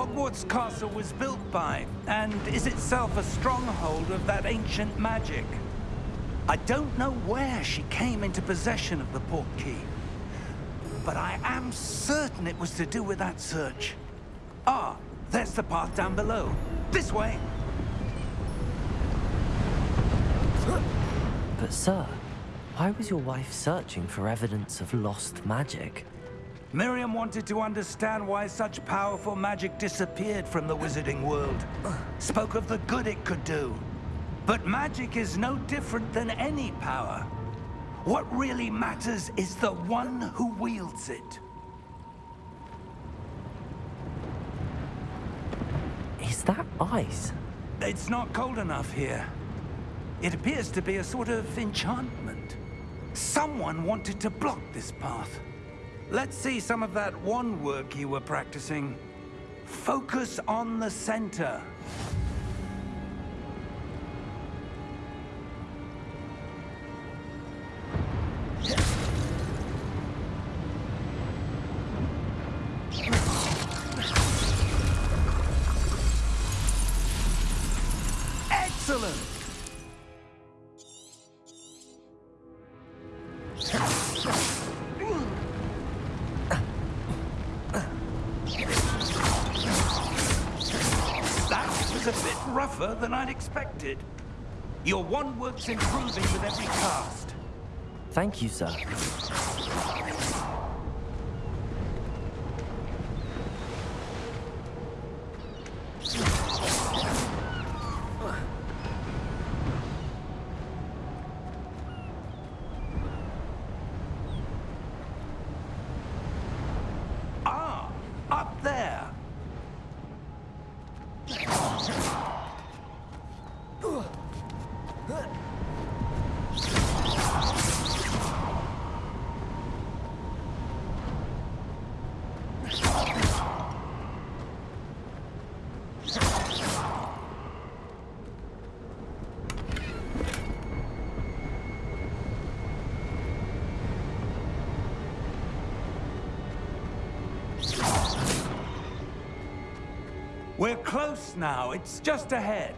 Hogwarts Castle was built by, and is itself a stronghold of that ancient magic. I don't know where she came into possession of the portkey, but I am certain it was to do with that search. Ah, there's the path down below. This way! But sir, why was your wife searching for evidence of lost magic? Miriam wanted to understand why such powerful magic disappeared from the wizarding world. Spoke of the good it could do. But magic is no different than any power. What really matters is the one who wields it. Is that ice? It's not cold enough here. It appears to be a sort of enchantment. Someone wanted to block this path. Let's see some of that wand work you were practicing. Focus on the center. Excellent! A bit rougher than I'd expected. Your wand work's improving with every cast. Thank you, sir. We're close now. It's just ahead.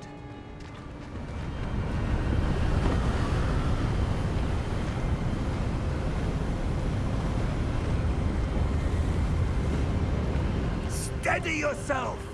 Steady yourself!